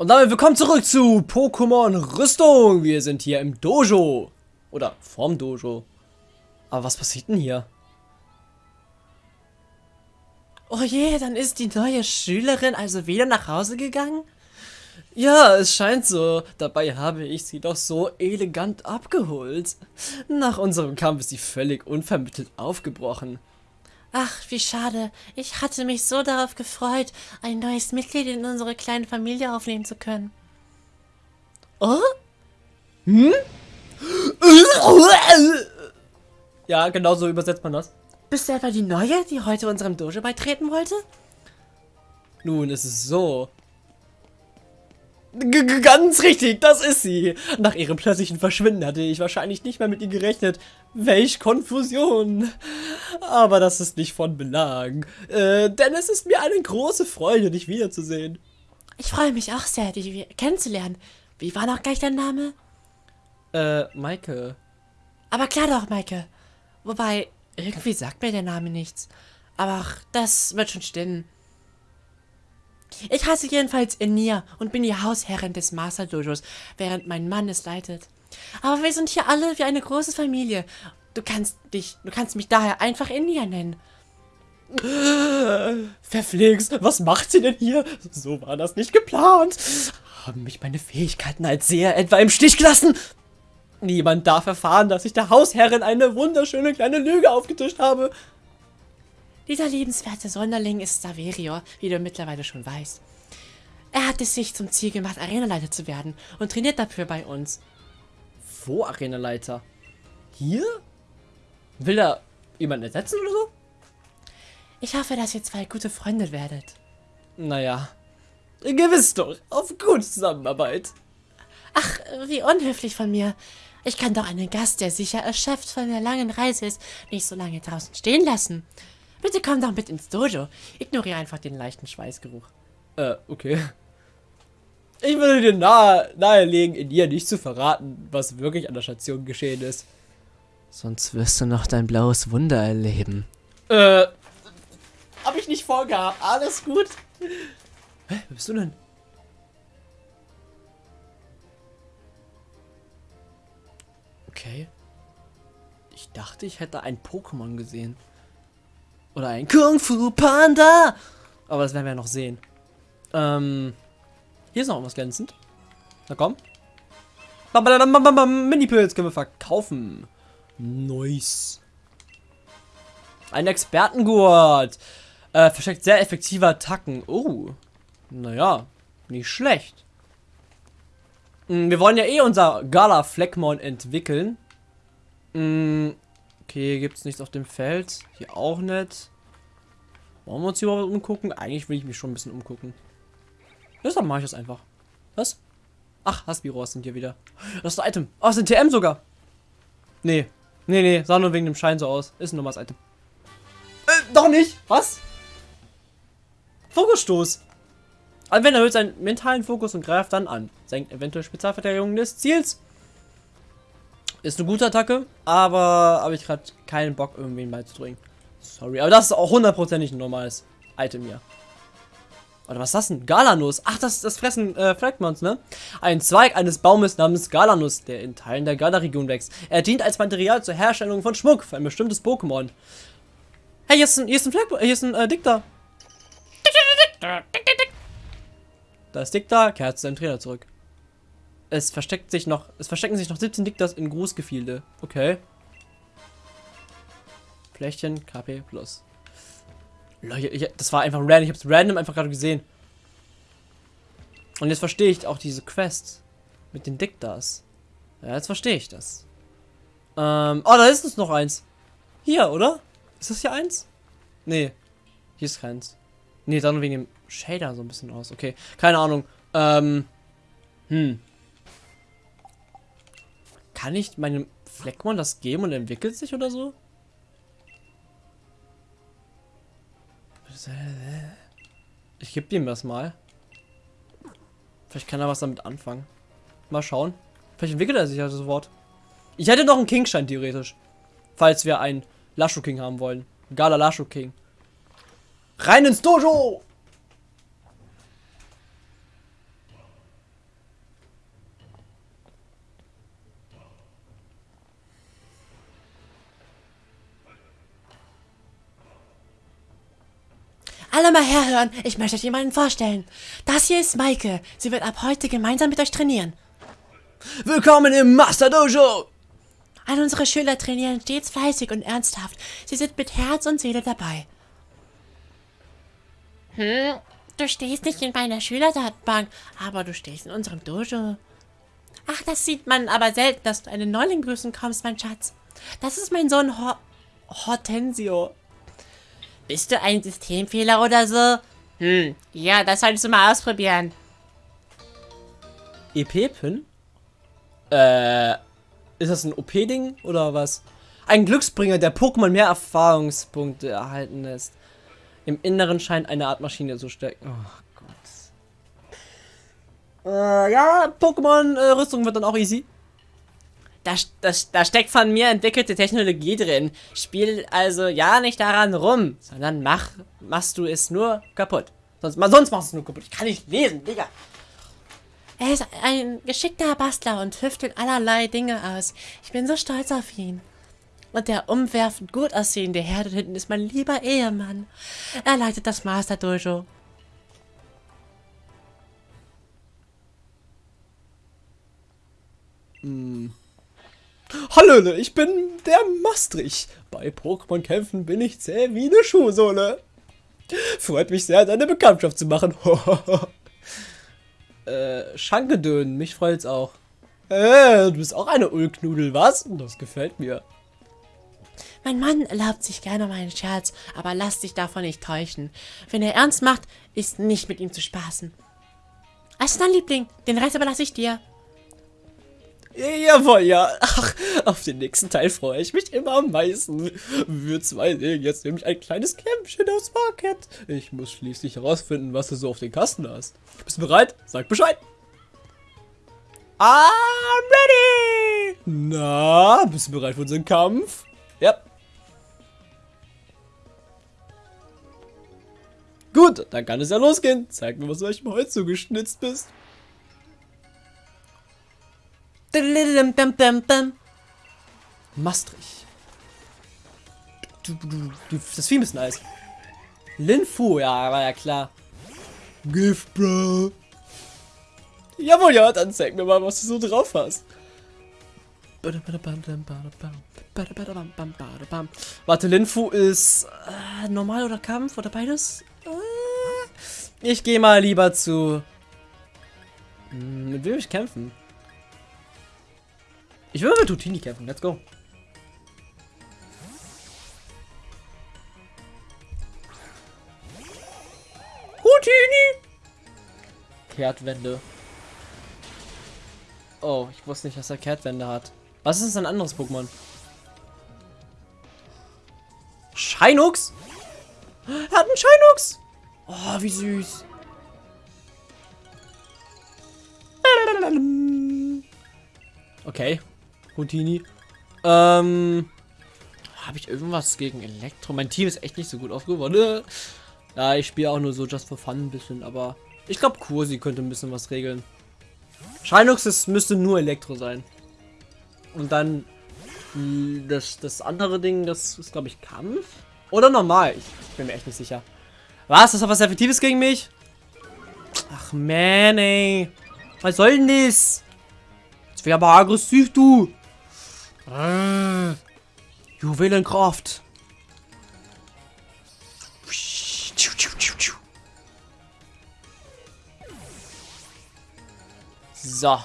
Und damit willkommen zurück zu Pokémon Rüstung. Wir sind hier im Dojo. Oder vorm Dojo. Aber was passiert denn hier? Oh je, dann ist die neue Schülerin also wieder nach Hause gegangen? Ja, es scheint so. Dabei habe ich sie doch so elegant abgeholt. Nach unserem Kampf ist sie völlig unvermittelt aufgebrochen. Ach, wie schade. Ich hatte mich so darauf gefreut, ein neues Mitglied in unsere kleine Familie aufnehmen zu können. Oh? Hm? Ja, genau so übersetzt man das. Bist du etwa die Neue, die heute unserem Dojo beitreten wollte? Nun, es ist so. G ganz richtig, das ist sie. Nach ihrem plötzlichen Verschwinden hatte ich wahrscheinlich nicht mehr mit ihr gerechnet. Welch Konfusion. Aber das ist nicht von Belang. Äh, denn es ist mir eine große Freude, dich wiederzusehen. Ich freue mich auch sehr, dich kennenzulernen. Wie war noch gleich dein Name? Äh, Maike. Aber klar doch, Maike. Wobei, irgendwie sagt mir der Name nichts. Aber ach, das wird schon stimmen. Ich heiße jedenfalls Enia und bin die Hausherrin des Master Dojos, während mein Mann es leitet. Aber wir sind hier alle wie eine große Familie. Du kannst dich, du kannst mich daher einfach Enia nennen. Verflixt, was macht sie denn hier? So war das nicht geplant. Haben mich meine Fähigkeiten als Seher etwa im Stich gelassen? Niemand darf erfahren, dass ich der Hausherrin eine wunderschöne kleine Lüge aufgetischt habe. Dieser liebenswerte Sonderling ist Saverio, wie du mittlerweile schon weißt. Er hat es sich zum Ziel gemacht, Arenaleiter zu werden und trainiert dafür bei uns. Wo Arenaleiter? Hier? Will er jemanden ersetzen oder so? Ich hoffe, dass ihr zwei gute Freunde werdet. Naja, gewiss doch, auf gute Zusammenarbeit. Ach, wie unhöflich von mir. Ich kann doch einen Gast, der sicher erschöpft von der langen Reise ist, nicht so lange draußen stehen lassen. Bitte komm doch mit ins Dojo. Ignoriere einfach den leichten Schweißgeruch. Äh, okay. Ich würde dir nahe, nahelegen, in ihr nicht zu verraten, was wirklich an der Station geschehen ist. Sonst wirst du noch dein blaues Wunder erleben. Äh, hab ich nicht vorgehabt. Alles gut. Hä, wer bist du denn? Okay. Ich dachte, ich hätte ein Pokémon gesehen. Oder ein Kung Fu Panda. Aber das werden wir noch sehen. Ähm, hier ist noch was glänzend. Na komm. Mini-Pilz können wir verkaufen. Nice. Ein Expertengurt. Äh, versteckt sehr effektive Attacken. Oh. Naja, nicht schlecht. Hm, wir wollen ja eh unser Gala Fleckmon entwickeln. Okay, gibt es nichts auf dem Feld. Hier auch nicht. Wollen wir uns hier überhaupt umgucken? Eigentlich will ich mich schon ein bisschen umgucken. Deshalb mache ich das einfach. Was? Ach, Haspiros sind hier wieder. Das ist ein Item. Oh, das ist ein TM sogar. Nee. Nee, nee. Sah nur wegen dem Schein so aus. Ist ein normales Item. Äh, doch nicht. Was? Fokusstoß. Anwender erhöht seinen mentalen Fokus und greift dann an. Senkt eventuell Spezialverteidigung des Ziels. Ist eine gute Attacke, aber habe ich gerade keinen Bock, irgendwen beizudringen. Sorry, aber das ist auch hundertprozentig ein normales Item hier. Oder was ist das denn? Galanus. Ach, das, das fressen äh, Fragments, ne? Ein Zweig eines Baumes namens Galanus, der in Teilen der Gala-Region wächst. Er dient als Material zur Herstellung von Schmuck für ein bestimmtes Pokémon. Hey, hier ist ein, hier ist ein, Flag hier ist ein äh, Dicta. Da ist Dicta, kehrt zu seinem Trainer zurück. Es versteckt sich noch, es verstecken sich noch 17 Diktas in Grußgefilde. Okay. Fläschchen, KP plus. Leute, ich, das war einfach random. Ich hab's random einfach gerade gesehen. Und jetzt verstehe ich auch diese Quest mit den Diktas. Ja, jetzt verstehe ich das. Ähm, oh, da ist es noch eins. Hier, oder? Ist das hier eins? Nee. Hier ist keins. Nee, dann wegen dem Shader so ein bisschen aus. Okay, keine Ahnung. Ähm, hm. Kann ich meinem Fleckmon das geben und entwickelt sich oder so? Ich gebe ihm das mal. Vielleicht kann er was damit anfangen. Mal schauen. Vielleicht entwickelt er sich ja sofort. Ich hätte noch einen Kingschein theoretisch. Falls wir einen Lasho King haben wollen. Gala Lasho King. Rein ins Dojo! Alle mal herhören, ich möchte euch jemanden vorstellen. Das hier ist Maike. Sie wird ab heute gemeinsam mit euch trainieren. Willkommen im Master Dojo! All unsere Schüler trainieren stets fleißig und ernsthaft. Sie sind mit Herz und Seele dabei. Hm, du stehst nicht in meiner Schülerdatenbank, aber du stehst in unserem Dojo. Ach, das sieht man aber selten, dass du einen Neuling grüßen kommst, mein Schatz. Das ist mein Sohn Hor Hortensio. Bist du ein Systemfehler oder so? Hm, ja, das solltest du mal ausprobieren. EP-Pin? Äh, ist das ein OP-Ding oder was? Ein Glücksbringer, der Pokémon mehr Erfahrungspunkte erhalten lässt. Im Inneren scheint eine Art Maschine zu stecken. Oh Gott. Äh, ja, Pokémon-Rüstung wird dann auch easy. Da, das, da steckt von mir entwickelte Technologie drin. Spiel also ja nicht daran rum, sondern mach, machst du es nur kaputt. Sonst, sonst machst du es nur kaputt. Ich kann nicht lesen, Digga. Er ist ein geschickter Bastler und tüftelt allerlei Dinge aus. Ich bin so stolz auf ihn. Und der umwerfend gut aussehende Herr dort hinten ist mein lieber Ehemann. Er leitet das Master Dojo. Hm. Hallo, ich bin der Mastrich. Bei Pokémon-Kämpfen bin ich zäh wie eine Schuhsohle. Freut mich sehr, deine Bekanntschaft zu machen. äh, Schankedön, mich freut's auch. Äh, du bist auch eine Ulknudel, was? Das gefällt mir. Mein Mann erlaubt sich gerne meinen Scherz, aber lass dich davon nicht täuschen. Wenn er ernst macht, ist nicht mit ihm zu spaßen. Also dann, Liebling, den Rest überlasse ich dir. Jawohl, ja. Ach, auf den nächsten Teil freue ich mich immer am meisten. Wir zwei sehen jetzt nämlich ein kleines Kämpfchen aus Market. Ich muss schließlich herausfinden, was du so auf den Kasten hast. Bist du bereit? Sag Bescheid. I'm ready! Na, bist du bereit für unseren Kampf? Ja. Gut, dann kann es ja losgehen. Zeig mir, was du euch Holz zugeschnitzt bist. Maastricht. Das Vieh ist nice. Linfu, ja, war ja klar. Gift, Bro. Jawohl, ja, dann zeig mir mal, was du so drauf hast. Warte, Linfu ist äh, normal oder Kampf oder beides? Äh, ich gehe mal lieber zu... Hm, mit wem ich kämpfen? Ich will mit Tutini kämpfen. Let's go. Tutini! Kehrtwende. Oh, ich wusste nicht, dass er Kehrtwende hat. Was ist ein anderes Pokémon? Scheinux? Er hat einen Scheinux! Oh, wie süß. Okay. Houdini. Ähm. Habe ich irgendwas gegen Elektro? Mein Team ist echt nicht so gut aufgeworden. Ja, ich spiele auch nur so just for fun ein bisschen, aber ich glaube Kursi könnte ein bisschen was regeln. Scheinux ist, müsste nur Elektro sein. Und dann das, das andere Ding, das ist glaube ich Kampf. Oder normal. Ich bin mir echt nicht sicher. Was? Das hat was Effektives gegen mich? Ach man, ey. Was soll denn das? Jetzt wäre aber aggressiv, du. Juwelenkraft. So.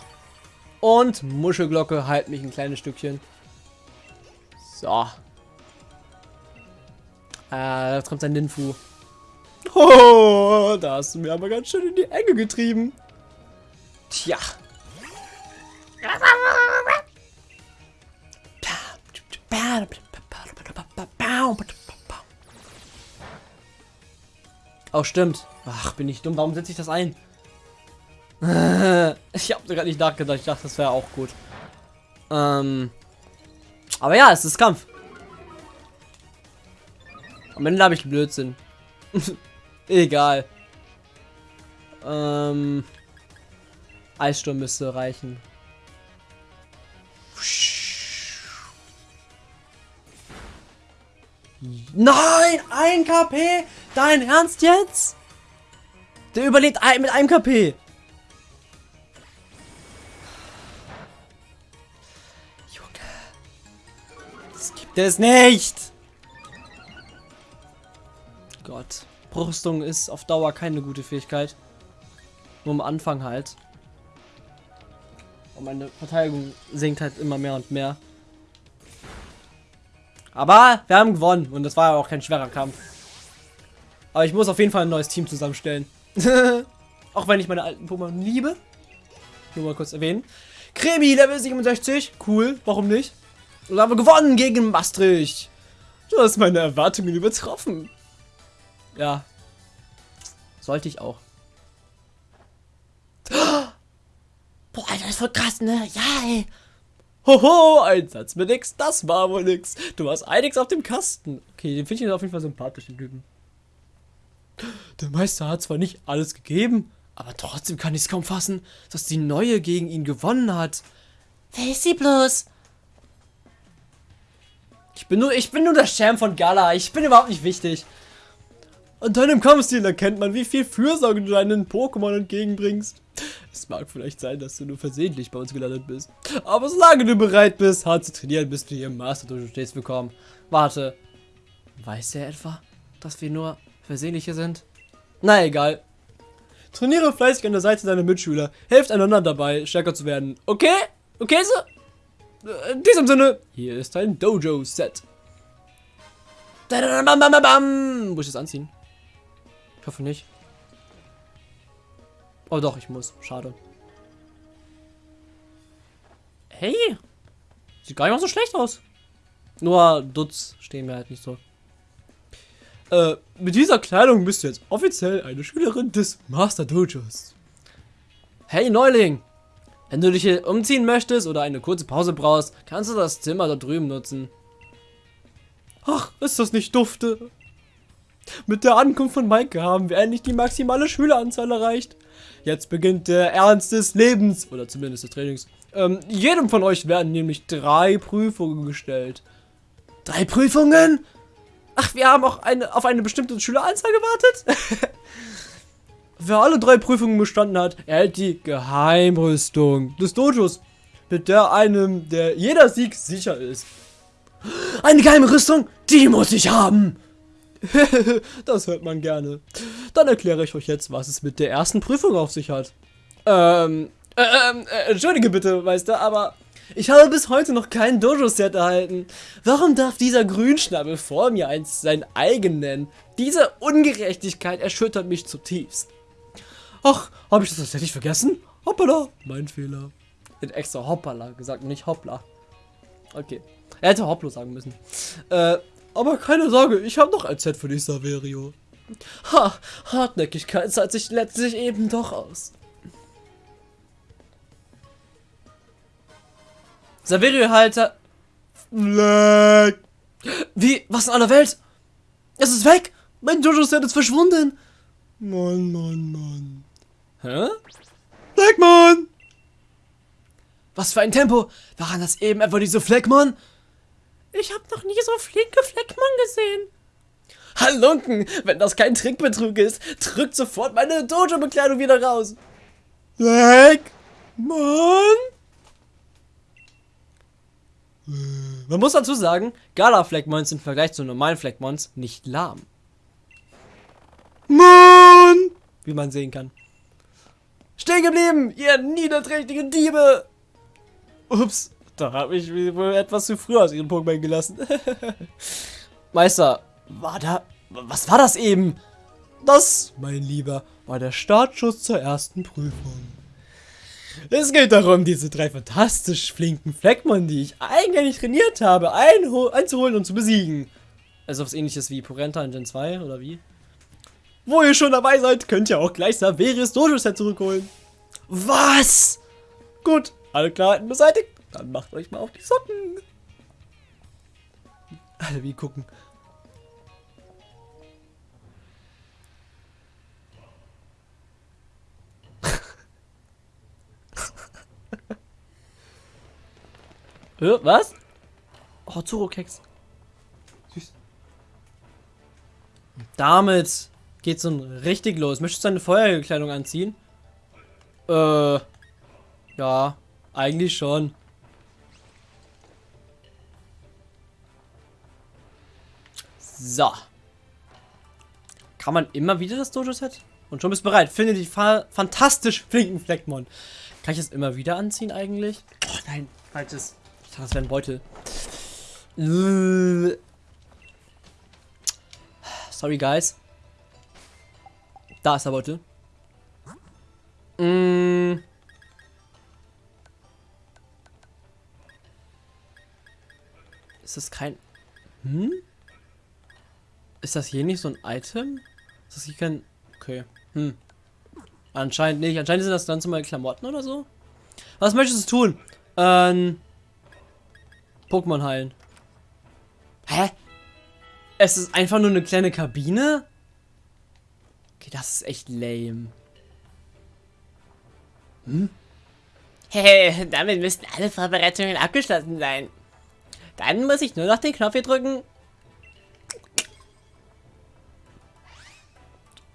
Und Muschelglocke, halt mich ein kleines Stückchen. So. Äh, jetzt kommt sein Ninfu. Oh, da hast du mir aber ganz schön in die Enge getrieben. Tja. Oh, stimmt. Ach, bin ich dumm. Warum setze ich das ein? ich habe sogar nicht nachgedacht. Ich dachte, das wäre auch gut. Ähm. Aber ja, es ist Kampf. Am Ende habe ich Blödsinn. Egal. Ähm. Eissturm müsste reichen. Nein, ein KP. Dein Ernst jetzt? Der überlebt mit einem KP. Junge. Das gibt es nicht. Gott. Brüstung ist auf Dauer keine gute Fähigkeit. Nur am Anfang halt. Und meine Verteidigung sinkt halt immer mehr und mehr. Aber wir haben gewonnen und das war ja auch kein schwerer Kampf. Aber ich muss auf jeden Fall ein neues Team zusammenstellen. auch wenn ich meine alten Pokémon liebe. Nur mal kurz erwähnen. Kremi, Level 67. Cool, warum nicht? Und haben wir gewonnen gegen Maastricht. Du hast meine Erwartungen übertroffen. Ja. Sollte ich auch. Boah, Alter, das ist voll krass, ne? Ja, ey. Hoho, ein Satz mit nix, das war wohl nix. Du hast einiges auf dem Kasten. Okay, den finde ich auf jeden Fall sympathisch, den Typen. Der Meister hat zwar nicht alles gegeben, aber trotzdem kann ich es kaum fassen, dass die Neue gegen ihn gewonnen hat. Wer ist sie bloß? Ich bin nur, ich bin nur der Schirm von Gala. Ich bin überhaupt nicht wichtig. An deinem Kampfstil erkennt man, wie viel Fürsorge du deinen Pokémon entgegenbringst. Es mag vielleicht sein, dass du nur versehentlich bei uns gelandet bist. Aber solange du bereit bist, hart zu trainieren, bist du hier im Master Dojo stets willkommen. Warte. Weiß er etwa, dass wir nur versehentliche sind? Na egal. Trainiere fleißig an der Seite deiner Mitschüler. Helft einander dabei, stärker zu werden. Okay? Okay, so? In diesem Sinne, hier ist dein Dojo-Set. Muss ich das anziehen? Ich hoffe nicht. Oh doch, ich muss. Schade. Hey! Sieht gar nicht mal so schlecht aus. Nur Dutz stehen mir halt nicht so. Äh, mit dieser Kleidung bist du jetzt offiziell eine Schülerin des Master Dojos. Hey Neuling! Wenn du dich hier umziehen möchtest oder eine kurze Pause brauchst, kannst du das Zimmer da drüben nutzen. Ach, ist das nicht dufte? Mit der Ankunft von Maike haben wir endlich die maximale Schüleranzahl erreicht. Jetzt beginnt der Ernst des Lebens, oder zumindest des Trainings. Ähm, jedem von euch werden nämlich drei Prüfungen gestellt. Drei Prüfungen? Ach, wir haben auch eine, auf eine bestimmte Schüleranzahl gewartet? Wer alle drei Prüfungen bestanden hat, erhält die Geheimrüstung des Dojos, mit der einem der jeder Sieg sicher ist. Eine geheime Rüstung, die muss ich haben. das hört man gerne. Dann erkläre ich euch jetzt, was es mit der ersten Prüfung auf sich hat. Ähm, äh, äh, entschuldige bitte, Meister, aber ich habe bis heute noch kein Dojo-Set erhalten. Warum darf dieser Grünschnabel vor mir eins sein eigen nennen? Diese Ungerechtigkeit erschüttert mich zutiefst. Ach, habe ich das tatsächlich vergessen? Hoppala, mein Fehler. Ich extra Hoppala gesagt, nicht Hoppla. Okay. Er hätte Hopplo sagen müssen. Äh, aber keine Sorge, ich habe noch ein Set für dich, Saverio. Ha, Hartnäckigkeit zahlt sich letztlich eben doch aus. Saverio-Halter. Fleck. Wie? Was in aller Welt? Es ist weg! Mein Jojo-Set ist verschwunden! Mann, Mann, Mann. Hä? Fleckmann! Was für ein Tempo! Waren das eben etwa diese Fleckmann? Ich habe noch nie so flinke Fleckmann gesehen. Halunken, wenn das kein Trickbetrug ist, drückt sofort meine Dojo-Bekleidung wieder raus. Fleckmann? Man muss dazu sagen, Gala-Fleckmons sind im Vergleich zu normalen Fleckmons nicht lahm. Mann! Wie man sehen kann. Stehen geblieben, ihr niederträchtigen Diebe! Ups, da habe ich wohl etwas zu früh aus ihren Pokémon gelassen. Meister, war da... Was war das eben? Das, mein Lieber, war der Startschuss zur ersten Prüfung. Es geht darum, diese drei fantastisch flinken Fleckmon, die ich eigentlich trainiert habe, einzuholen und zu besiegen. Also was ähnliches wie Porenta in Gen 2, oder wie? Wo ihr schon dabei seid, könnt ihr auch gleich Saveris Dojo-Set zurückholen. Was? Gut, alle Klarheiten beseitigt. Dann macht euch mal auf die Socken. Alle wie gucken. Was? Oh, Zuro-Keks. Süß. Damit geht's nun richtig los. Möchtest du deine Feuerkleidung anziehen? Äh, ja, eigentlich schon. So. Kann man immer wieder das Dojo-Set? Und schon bist du bereit. Finde die fa fantastisch flinken Fleckmon. Kann ich das immer wieder anziehen eigentlich? Oh nein, falsches. Ich dachte, das wäre ein Beutel. Sorry, guys. Da ist der Beutel. Mm. Ist das kein... Hm? Ist das hier nicht so ein Item? Ist das hier kein... Okay. Hm. Anscheinend nicht. Anscheinend sind das ganz normale Klamotten oder so. Was möchtest du tun? Ähm... Pokémon heilen. Hä? Es ist einfach nur eine kleine Kabine? Okay, das ist echt lame. Hm? Hey, damit müssten alle Vorbereitungen abgeschlossen sein. Dann muss ich nur noch den Knopf hier drücken.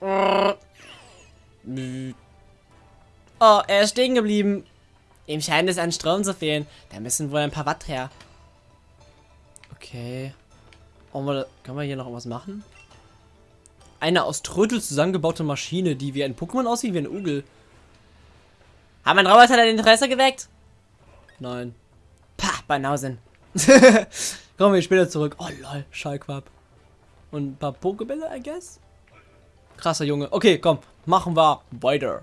Oh, er ist stehen geblieben. Ihm scheint es an Strom zu fehlen. Da müssen wohl ein paar Watt her. Okay. Oh, können wir hier noch was machen? Eine aus Trödel zusammengebaute Maschine, die wie ein Pokémon aussieht, wie ein Ugel. Haben ein Roboter dein Interesse geweckt? Nein. Pah, Banausen. Kommen wir später zurück. Oh lol, Schallquab. Und ein paar Pokebälle, I guess? Krasser Junge. Okay, komm, machen wir weiter.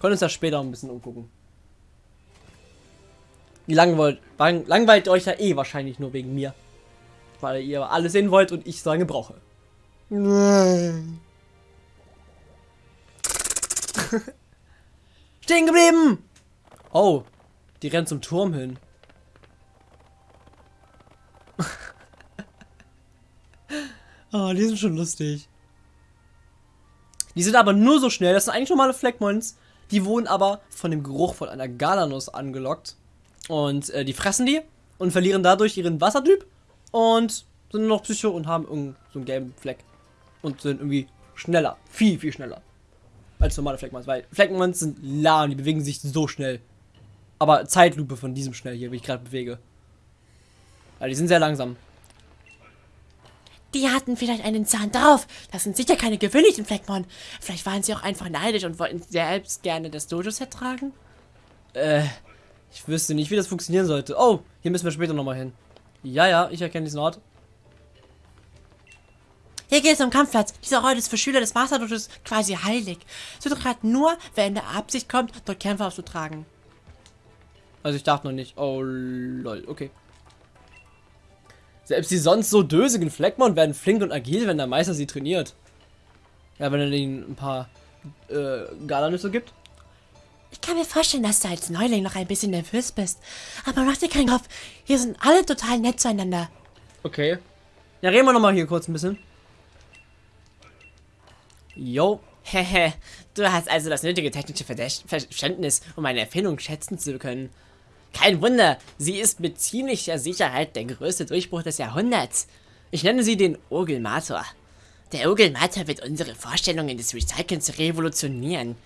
Können uns ja später ein bisschen umgucken. Wie langweilt, langweilt euch ja eh wahrscheinlich nur wegen mir. Weil ihr alles sehen wollt und ich so lange brauche. Stehen geblieben! Oh, die rennt zum Turm hin. oh, die sind schon lustig. Die sind aber nur so schnell, das sind eigentlich normale Fleckmons. Die wurden aber von dem Geruch von einer Galanuss angelockt. Und äh, die fressen die und verlieren dadurch ihren Wassertyp und sind nur noch Psycho und haben irgend so einen gelben Fleck. Und sind irgendwie schneller. Viel, viel schneller. Als normale Fleckmons. Weil Fleckmons sind lahm, die bewegen sich so schnell. Aber Zeitlupe von diesem schnell hier, wie ich gerade bewege. Weil die sind sehr langsam. Die hatten vielleicht einen Zahn drauf. Das sind sicher keine gewöhnlichen Fleckmon. Vielleicht waren sie auch einfach neidisch und wollten selbst gerne das Dojo-Set tragen. Äh, ich wüsste nicht, wie das funktionieren sollte. Oh, hier müssen wir später nochmal hin. Ja, ja, ich erkenne diesen Ort. Hier geht es um Kampfplatz. Dieser Ort ist für Schüler des Masterdojos quasi heilig. Es wird gerade nur, wer in der Absicht kommt, dort Kämpfe auszutragen. Also ich darf noch nicht. Oh, lol, okay. Selbst die sonst so dösigen Fleckmon werden flink und agil, wenn der Meister sie trainiert. Ja, wenn er ihnen ein paar äh, Galanüsse gibt. Ich kann mir vorstellen, dass du als Neuling noch ein bisschen nervös bist. Aber mach dir keinen Kopf. Hier sind alle total nett zueinander. Okay. Ja, reden wir nochmal hier kurz ein bisschen. Jo. Hehe, du hast also das nötige technische Verständnis, um eine Erfindung schätzen zu können. Kein Wunder, sie ist mit ziemlicher Sicherheit der größte Durchbruch des Jahrhunderts. Ich nenne sie den Ogelmator. Der Ogelmator wird unsere Vorstellungen des Recyclings revolutionieren.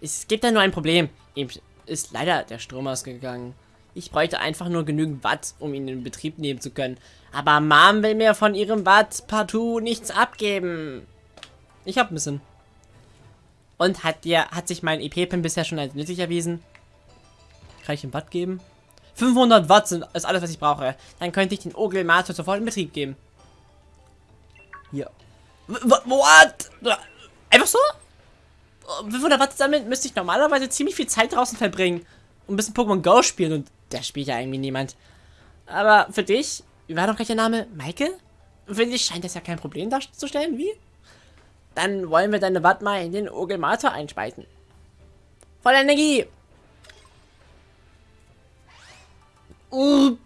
Es gibt da nur ein Problem. Ihm ist leider der Strom ausgegangen. Ich bräuchte einfach nur genügend Watt, um ihn in Betrieb nehmen zu können. Aber Mom will mir von ihrem Watt partout nichts abgeben. Ich hab ein bisschen. Und hat dir, hat sich mein EP-Pin bisher schon als nützlich erwiesen? Ihm Watt geben? 500 Watt sind, ist alles, was ich brauche. Dann könnte ich den Ogel-Master sofort in Betrieb geben. Hier. What? Einfach so? 500 Watt damit müsste ich normalerweise ziemlich viel Zeit draußen verbringen. Und ein bisschen Pokémon Go spielen. Und der spielt ja irgendwie niemand. Aber für dich, wie war doch gleich der Name? Michael? Für dich scheint das ja kein Problem darzustellen, wie? Dann wollen wir deine Watt mal in den Ogelmator einspeisen. Voll Energie! Urgel!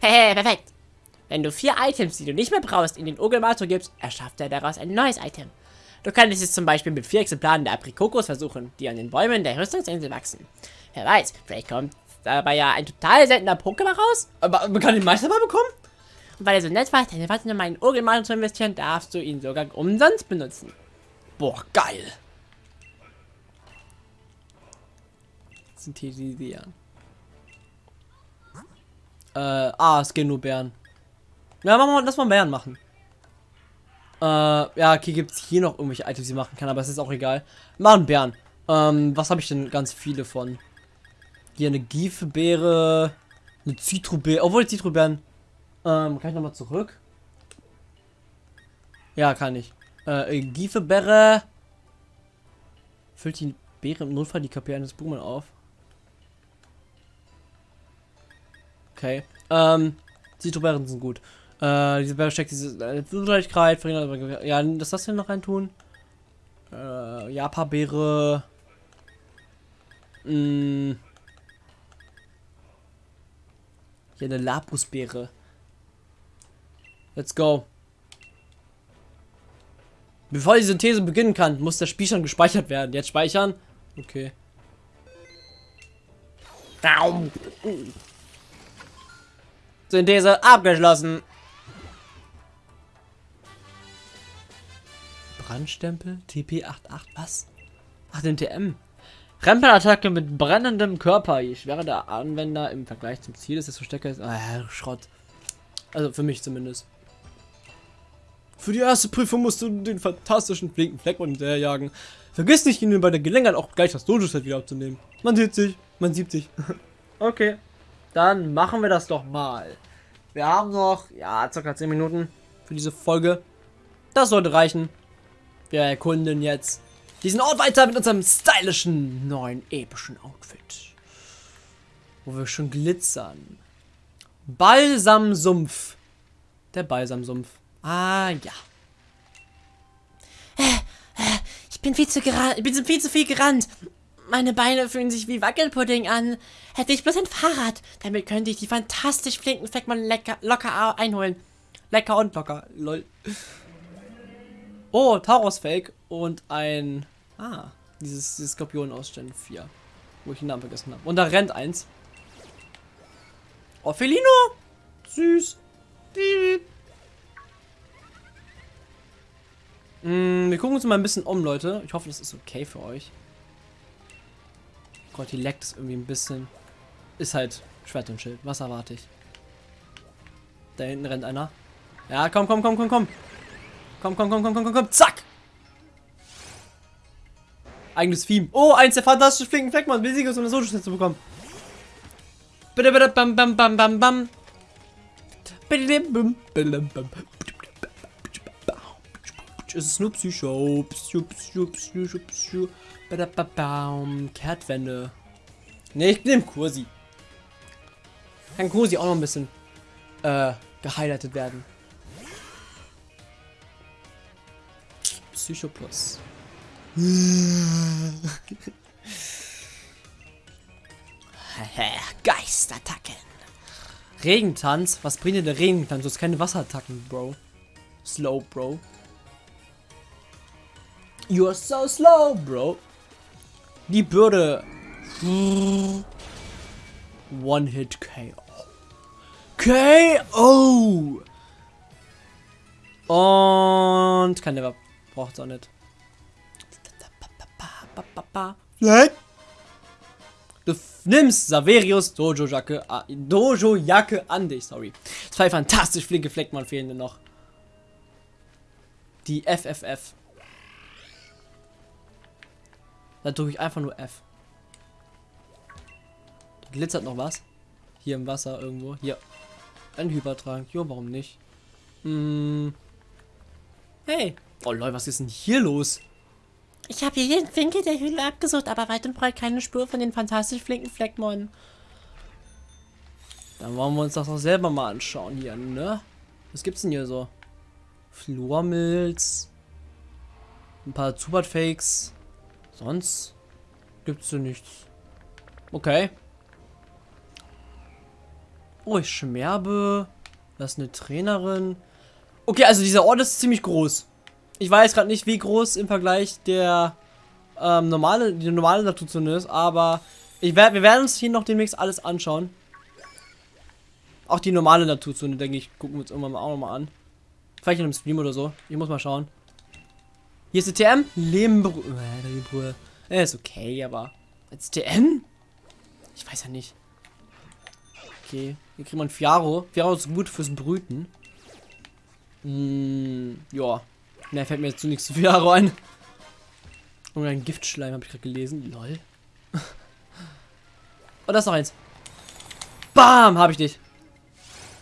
Hehe, perfekt. Wenn du vier Items, die du nicht mehr brauchst, in den Ogelmator gibst, erschafft er daraus ein neues Item. Du kannst es zum Beispiel mit vier Exemplaren der Aprikokos versuchen, die an den Bäumen der Rüstungsinsel wachsen. Wer weiß, vielleicht kommt dabei ja ein total seltener Pokémon raus? Aber man kann den Meisterball bekommen? Und weil er so nett war, deine Warte in meinen Urgelmann zu investieren, darfst du ihn sogar umsonst benutzen. Boah, geil. Synthetisieren. Äh, ah, es gehen nur Bären. Ja, machen wir, lass mal Bären machen. Äh, ja, okay, gibt es hier noch irgendwelche Items, die machen kann, aber es ist auch egal. Machen Bären. Ähm, was habe ich denn ganz viele von? Hier eine Giefebeere, eine Zitrobeere, obwohl Zitrobeeren. Ähm, kann ich nochmal zurück? Ja, kann ich. Äh, Giefebeere. Füllt die Beere im Notfall die KP eines Boomen auf. Okay. Ähm, Zitrobeeren sind gut. Äh, diese Beere steckt diese äh, Zugleichkeit, verhindert, ja, das das denn noch rein tun? Äh, Japa-Beere. Mh. Hier eine Lapusbeere. Let's go. Bevor die Synthese beginnen kann, muss das Spiel schon gespeichert werden. Jetzt speichern. Okay. Synthese abgeschlossen. Brandstempel? TP88, was? Ach, den TM. Rempelattacke mit brennendem Körper. Je schwerer der Anwender im Vergleich zum Ziel ist, desto stärker ist. Ah, Schrott. Also für mich zumindest. Für die erste Prüfung musst du den fantastischen flinken Fleckmann hinterherjagen. Vergiss nicht, ihn bei der Gelegenheit auch gleich das Dojo-Set wieder abzunehmen. Man sieht sich, man sieht sich. okay, dann machen wir das doch mal. Wir haben noch, ja, circa 10 Minuten für diese Folge. Das sollte reichen. Wir erkunden jetzt diesen Ort weiter mit unserem stylischen, neuen, epischen Outfit. Wo wir schon glitzern. Balsamsumpf. Der Balsamsumpf. Ah, ja. Ich bin viel zu ich bin viel zu viel gerannt. Meine Beine fühlen sich wie Wackelpudding an. Hätte ich bloß ein Fahrrad, damit könnte ich die fantastisch flinken Fleckmann lecker, locker einholen. Lecker und locker, lol. Oh, Taurus-Fake und ein... Ah, dieses, dieses Skorpion aus Gen 4. Wo ich den Namen vergessen habe. Und da rennt eins. Oh, Felino! Süß. Mm, wir gucken uns mal ein bisschen um, Leute. Ich hoffe, das ist okay für euch. Gott, die leckt es irgendwie ein bisschen. Ist halt Schwert und Schild. Was erwarte ich? Da hinten rennt einer. Ja, komm, komm, komm, komm, komm. Komm, komm, komm, komm, komm, komm, komm. Zack. Eigenes Theme. Oh, eins der fantastischen flinken Fleckmann. Besiege um eine solo zu bekommen. Bitte, bitte, bam, bam, bam, bam, bam. Bitte, bam, bam, bam. Es ist nur Psycho. Psycho, Psycho, Psycho, Psycho. Badababam. Kehrtwende. Ne, ich nehme Kursi. Kann Kursi auch noch ein bisschen äh, gehighlightet werden. Psycho Plus. Geistattacken. Regentanz? Was bringt dir der Regentanz? Du hast keine Wasserattacken, Bro. Slow, Bro. You're so slow, Bro. Die Bürde. One-Hit KO. KO! Und kann der braucht es auch nicht. Du nimmst Saverius Dojo Jacke, Dojo Jacke an dich, sorry. Zwei fantastisch flinke Fleckmann fehlen noch. Die FFF. Da drücke ich einfach nur F. Da glitzert noch was. Hier im Wasser irgendwo. Hier. Ein Hypertrank. Jo, warum nicht? Hm. Hey. Oh Leute, was ist denn hier los? Ich habe hier jeden Winkel der Höhle abgesucht, aber weit und breit keine Spur von den fantastisch flinken Fleckmon. Dann wollen wir uns das auch selber mal anschauen hier, ne? Was gibt's denn hier so? Flormilz. Ein paar Zubat-Fakes. Sonst gibt's so nichts. Okay. Oh, ich schmerbe. Das ist eine Trainerin. Okay, also dieser Ort ist ziemlich groß. Ich weiß gerade nicht, wie groß im Vergleich der ähm, normale, die normale Naturzone ist, aber ich werd, wir werden uns hier noch demnächst alles anschauen. Auch die normale Naturzone, denke ich, gucken wir uns irgendwann mal auch nochmal an. Vielleicht in einem Stream oder so. Ich muss mal schauen. Hier ist die TM. Lehmbrühe. Äh. Äh, ist okay, aber. Als TM? Ich weiß ja nicht. Okay. Hier kriegt man Fiaro. Fiaro ist gut fürs Brüten. Hm, ja. Ne, fällt mir jetzt zu nichts zu Fiaro ein. Und ein Giftschleim habe ich gerade gelesen. Lol. Und das ist noch eins. Bam, habe ich dich.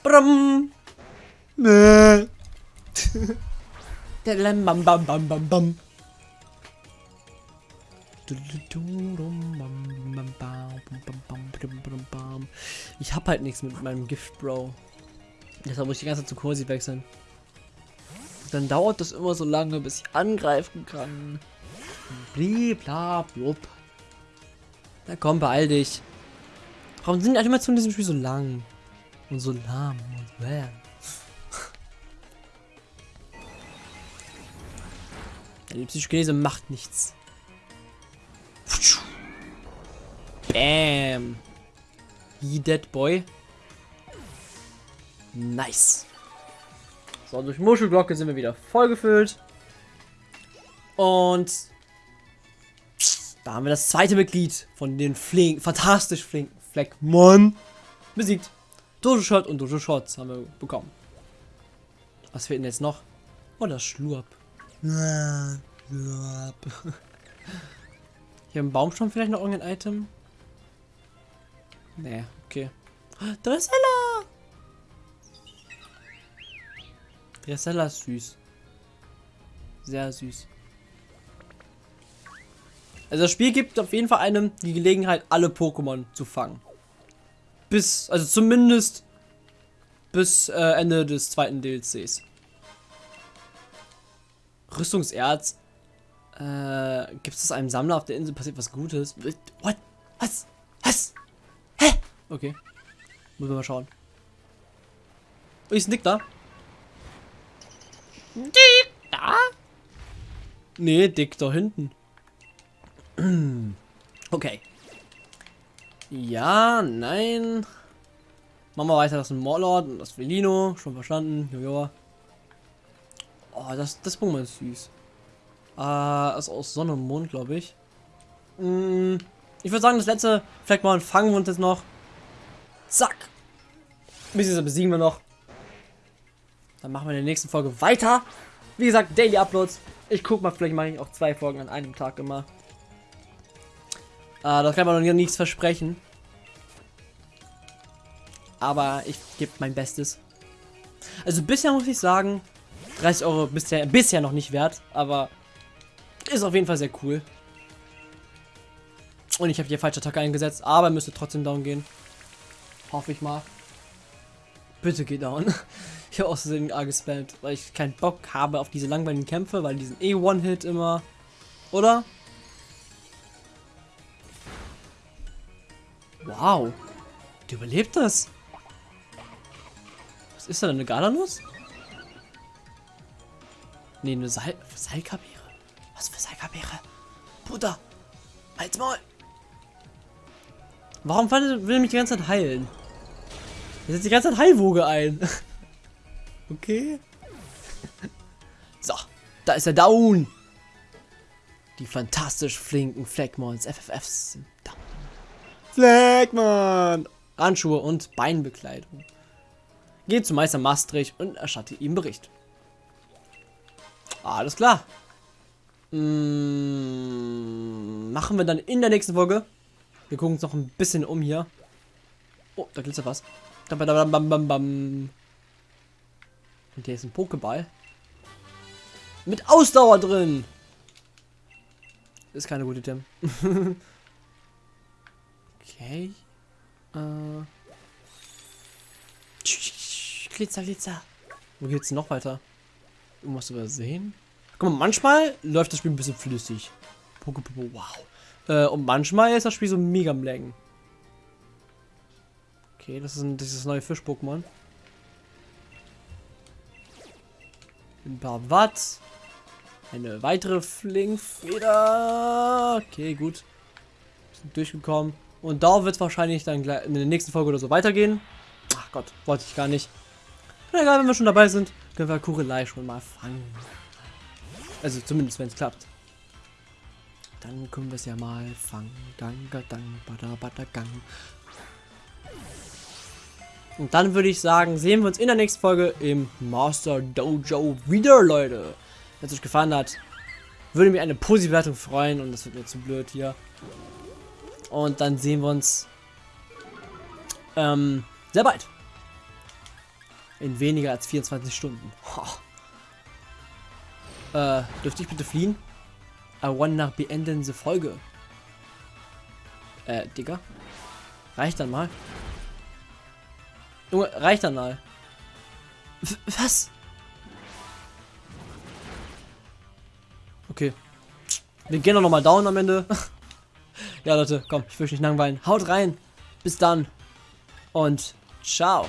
Brum. Nee. bam, bam, bam, bam, bam. Ich hab halt nichts mit meinem Gift, Bro. Deshalb muss ich die ganze Zeit zu Kursi wechseln. Dann dauert das immer so lange, bis ich angreifen kann. Blibla, blub. Na komm, beeil dich. Warum sind die Animationen in diesem Spiel so lang? Und so lahm und bäh. Die Psychokinese macht nichts. Bam. He dead boy. Nice. So, durch Muschelglocke sind wir wieder vollgefüllt. Und da haben wir das zweite Mitglied von den flink, fantastisch flinken Fleckmon besiegt. Dojo Shot und Dojo Shots haben wir bekommen. Was fehlt denn jetzt noch? Oh, das Schlurp. Hier im Baumstamm vielleicht noch irgendein Item? Nee, okay. Dressella! Dressella ist süß. Sehr süß. Also das Spiel gibt auf jeden Fall einem die Gelegenheit, alle Pokémon zu fangen. Bis, also zumindest bis äh, Ende des zweiten DLCs. Rüstungserz. Äh, gibt es einem Sammler auf der Insel passiert was Gutes? What? Was? Was? Hä? Okay. Müssen wir mal schauen. Oh, ist ein Dick da? Dick da? Nee, Dick da hinten. Okay. Ja, nein. Machen wir weiter. Das ist ein Morlord und das Felino. Schon verstanden. Jojo. Oh, das, das Pokémon ist süß. Äh, ist aus Sonne und Mond, glaube ich. Mm, ich würde sagen, das letzte vielleicht mal wir uns jetzt noch. Zack. Bis besiegen wir noch. Dann machen wir in der nächsten Folge weiter. Wie gesagt, Daily Uploads. Ich guck mal, vielleicht mache ich auch zwei Folgen an einem Tag immer. Äh, das kann man noch nichts versprechen. Aber ich gebe mein Bestes. Also bisher muss ich sagen, 30 Euro bisher, bisher noch nicht wert, aber ist auf jeden Fall sehr cool. Und ich habe hier falsche Attacke eingesetzt, aber müsste trotzdem down gehen. Hoffe ich mal. Bitte geh down. Ich habe außerdem A gespammt, weil ich keinen Bock habe auf diese langweiligen Kämpfe, weil diesen eh One-Hit immer. Oder? Wow. Du überlebt das. Was ist da denn? Eine Galanuss? Nee, eine Sal Salkabeere. Was für Salkabeere? Bruder. Halt's mal. Warum will er mich die ganze Zeit heilen? Er setzt die ganze Zeit Heilwoge ein. okay. so, da ist er down. Die fantastisch flinken Fleckmons FFFs sind down. Fleckmann! Handschuhe und Beinbekleidung. Geht zum Meister Maastricht und erstatte ihm Bericht. Alles klar. Hm, machen wir dann in der nächsten Folge. Wir gucken uns noch ein bisschen um hier. Oh, da glitzert was. Und hier ist ein Pokéball. Mit Ausdauer drin. Ist keine gute Tim. okay. Äh. Glitzer, Glitzer. Wo geht's noch weiter? Irgendwas übersehen? Guck mal, manchmal läuft das Spiel ein bisschen flüssig. Wow. Äh, und manchmal ist das Spiel so mega am Längen. Okay, das ist ein, dieses neue Fisch-Pokémon. Ein paar Watt. Eine weitere Flinkfeder. Okay, gut. Durchgekommen. Und da wird es wahrscheinlich dann gleich in der nächsten Folge oder so weitergehen. Ach Gott, wollte ich gar nicht. Na egal, wenn wir schon dabei sind, können wir Kurelei schon mal fangen. Also zumindest, wenn es klappt. Dann können wir es ja mal fangen. Danke, dang, bada, bada, gang. Und dann würde ich sagen, sehen wir uns in der nächsten Folge im Master Dojo wieder, Leute. Wenn es euch gefallen hat, würde mich eine positive Wertung freuen und das wird mir zu blöd hier. Und dann sehen wir uns ähm, sehr bald. In weniger als 24 Stunden. Äh, dürfte ich bitte fliehen? I wanna beenden diese Folge. Äh, Digga. Reicht dann mal. Junge, reicht dann mal. W was? Okay. Wir gehen doch noch mal down am Ende. ja, Leute, komm, ich will nicht langweilen. Haut rein. Bis dann. Und ciao.